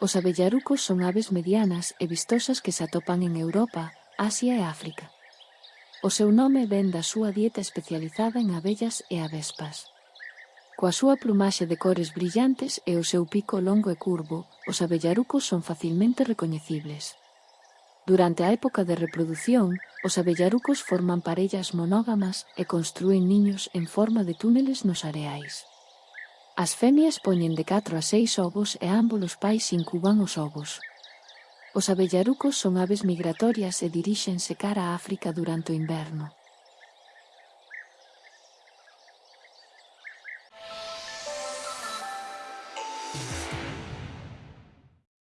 Os abellarucos son aves medianas e vistosas que se atopan en Europa, Asia e África. O seu nome vén da súa dieta especializada en abellas e avespas. Coa súa plumaxe de cores brillantes e o seu pico longo e curvo, os abellarucos son facilmente recoñecibles. Durante a época de reprodución, os abellarucos forman parellas monógamas e construen niños en forma de túneles nos areais. As femias poñen de 4 a 6 ovos e ambos os pais incuban os ovos. Os abellarucos son aves migratorias e diríxense cara a África durante o inverno.